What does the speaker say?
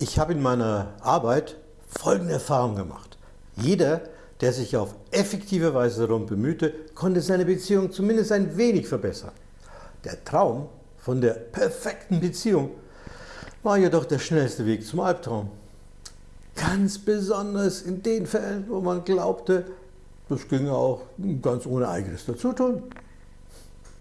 Ich habe in meiner Arbeit folgende Erfahrung gemacht. Jeder, der sich auf effektive Weise darum bemühte, konnte seine Beziehung zumindest ein wenig verbessern. Der Traum von der perfekten Beziehung war jedoch der schnellste Weg zum Albtraum. Ganz besonders in den Fällen, wo man glaubte, das ginge auch ganz ohne eigenes Dazutun.